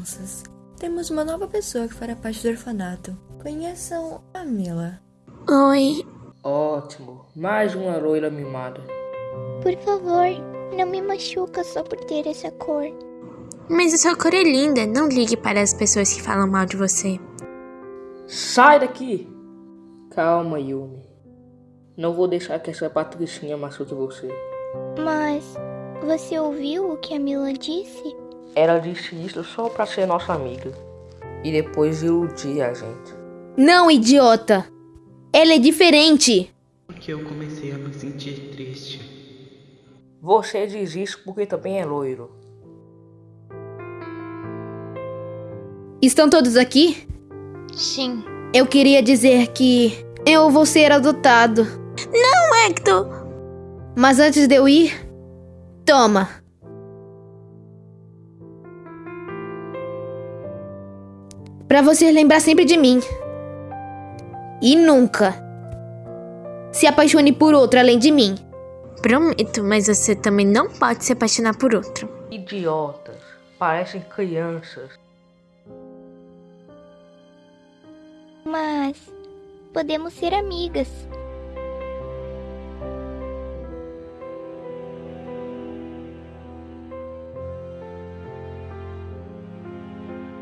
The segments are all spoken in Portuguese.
crianças. Temos uma nova pessoa que fará parte do orfanato. Conheçam a Mila. Oi. Ótimo. Mais uma loira mimada. Por favor, não me machuca só por ter essa cor. Mas a sua cor é linda. Não ligue para as pessoas que falam mal de você. Sai daqui! Calma, Yumi. Não vou deixar que essa patricinha machuque você. Mas você ouviu o que a Mila disse? Ela disse isso só pra ser nossa amiga. E depois iludir a gente. Não, idiota! Ela é diferente! Porque eu comecei a me sentir triste. Você diz isso porque também é loiro. Estão todos aqui? Sim. Eu queria dizer que eu vou ser adotado. Não, Hector! Mas antes de eu ir, toma. Pra você lembrar sempre de mim. E nunca se apaixone por outro além de mim. Prometo, mas você também não pode se apaixonar por outro. Idiotas. Parecem crianças. Mas podemos ser amigas.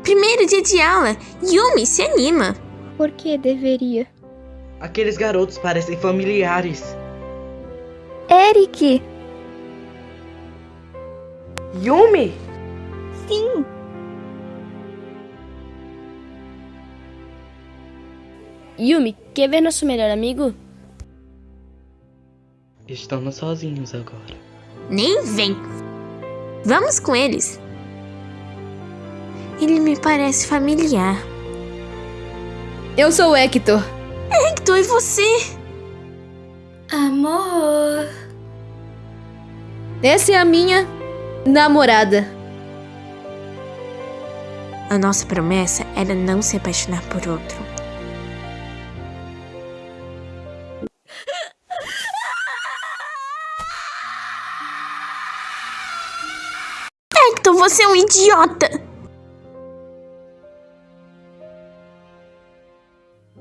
Primeiro dia de aula. Yumi, se anima. Por que deveria? Aqueles garotos parecem familiares. Eric! Yumi! Sim! Yumi, quer ver nosso melhor amigo? Estamos sozinhos agora. Nem vem. Vamos com eles. Ele me parece familiar. Eu sou o Hector. Hector, e você? Amor. Essa é a minha namorada. A nossa promessa era não se apaixonar por outro. Hector, você é um idiota!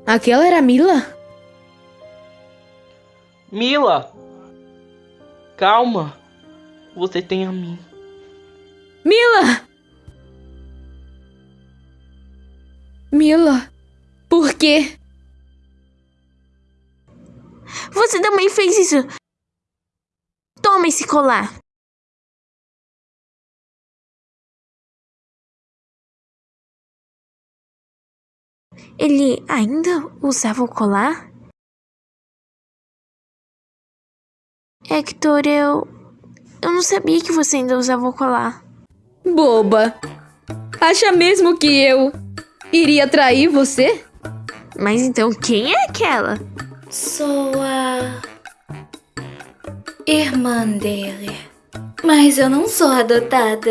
Aquela era a Mila? Mila! Calma! Você tem a mim. Mila! Mila, por quê? Você também fez isso! Toma esse colar! Ele ainda usava o colar? Hector, eu. Eu não sabia que você ainda usava o colar. Boba. Acha mesmo que eu iria trair você? Mas então quem é aquela? Sou a. irmã dele. Mas eu não sou adotada.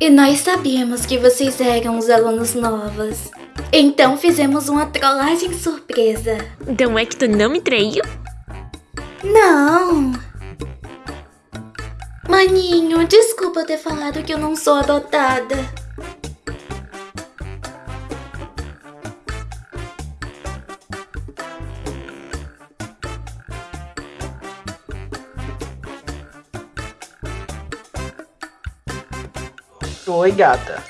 E nós sabíamos que vocês eram os alunos novos. Então fizemos uma trollagem surpresa. Então Hector não me traiu? Não! Maninho, desculpa eu ter falado que eu não sou adotada. Oi, gata.